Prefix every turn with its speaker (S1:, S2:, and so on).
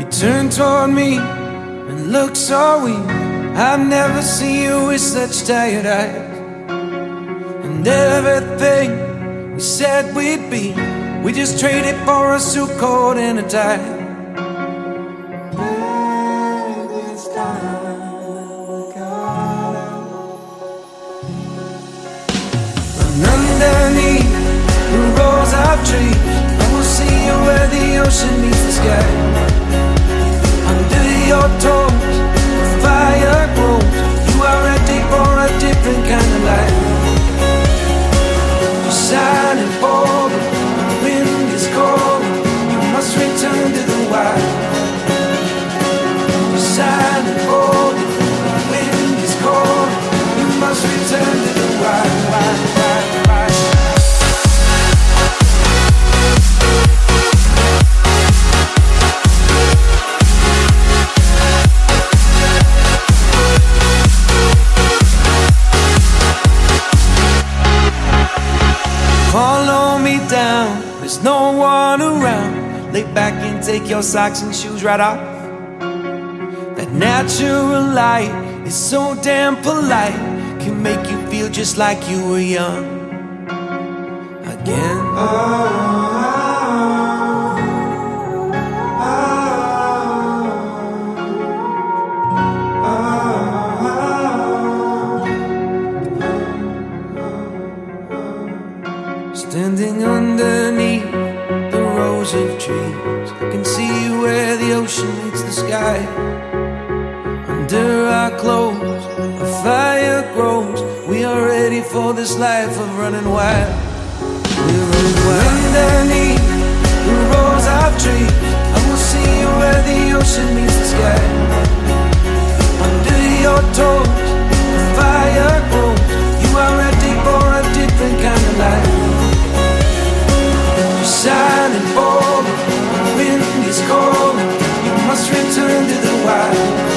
S1: You turn toward me and look so weak. I've never seen you with such tired eyes. And everything we said we'd be, we just traded for a suit coat and a tie. And underneath the rows of trees, I will see you where the ocean meets the sky. Lay back and take your socks and shoes right off. That natural light is so damn polite, can make you feel just like you were young again. Standing the rows of trees, I can see where the ocean meets the sky. Under our clothes, a fire grows. We are ready for this life of running wild. We're running wild. Underneath the rows of trees, I will see where the ocean meets You must return to the wild.